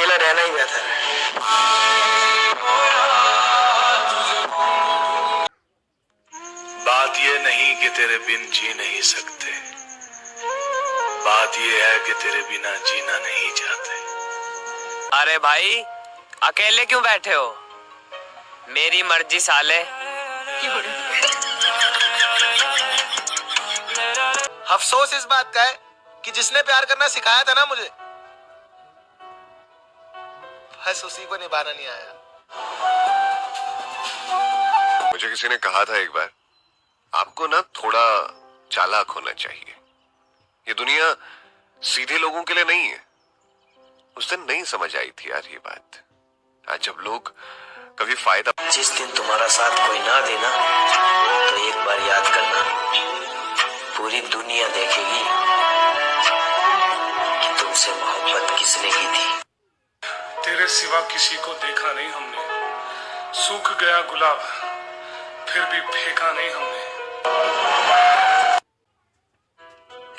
अकेला रहना ही बेहतर है। बात ये नहीं कि तेरे बिन जी नहीं सकते। बात ये है कि तेरे बिना जीना नहीं चाहते। अरे भाई अकेले क्यों बैठे हो? मेरी मर्ज़ी साले। अफसोस इस बात का है कि जिसने प्यार करना सिखाया था ना मुझे बस उसी को निभाना नहीं आया। मुझे किसी ने कहा था एक बार आपको ना थोड़ा चालाक होना चाहिए। ये दुनिया सीधे लोगों के लिए नहीं है। उस दिन नहीं समझ आई थी यार ये बात। आज जब लोग कभी फ़ायदा जिस दिन तुम्हारा साथ कोई ना देना तो एक बार याद करना पूरी दुनिया देखेगी कि तुमसे मोहब्बत किसने की थी। सिवा किसी को देखा नहीं हमने। सूख गया गुलाब फिर भी फेंका नहीं हमने।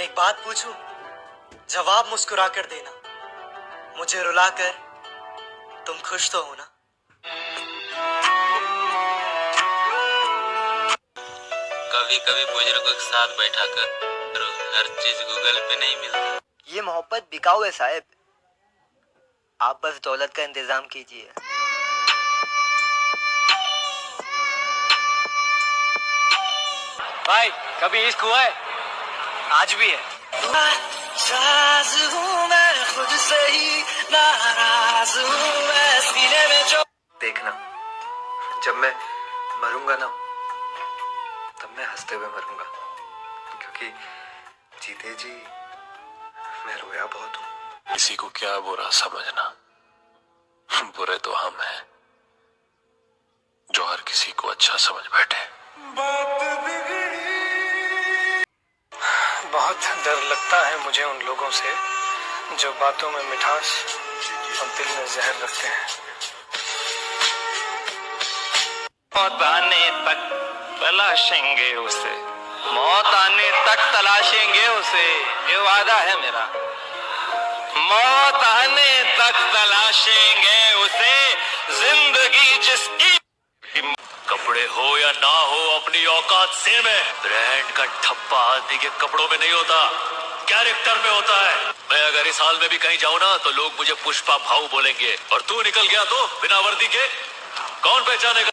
एक बात पूछूँ? जवाब मुस्कुरा कर देना। मुझे रुला कर तुम खुश तो हो ना? कभी कभी बुज़ुर्गों के साथ बैठा कर हर चीज़ गूगल पे नहीं मिलती। ये मोहब्बत बिकाऊ है साहब। आप बस दौलत का इंतज़ाम कीजिए। भाई कभी इश्क हुआ है? आज भी है। मैं खुद से ही नाराज़ मैं सीने में जो देखना जब मैं मरूँगा ना तब मैं हँसते हुए मरूँगा। क्योंकि जीते जी मैं रोया बहुत हूँ। किसी को क्या बुरा समझना? बुरे तो हम हैं जो हर किसी को अच्छा समझ बैठे बहुत डर लगता है मुझे उन लोगों से जो बातों में मिठास और दिल में जहर रखते हैं। मौत आने तक तलाशेंगे उसे। मौत आने तक तलाशेंगे उसे। ये वादा है मेरा। मौत आने तक तलाशेंगे उसे। ज़िंदगी जिसकी कपड़े हो या ना हो, अपनी औकात सेम है ब्रांड का ठप्पा आदमी के कपड़ों में नहीं होता। कैरेक्टर में होता है। मैं अगर इस हाल में भी कहीं जाऊँ ना तो लोग मुझे पुष्पा भाऊ बोलेंगे। और तू निकल गया तो बिना वर्दी के, कौन पहचानेगा?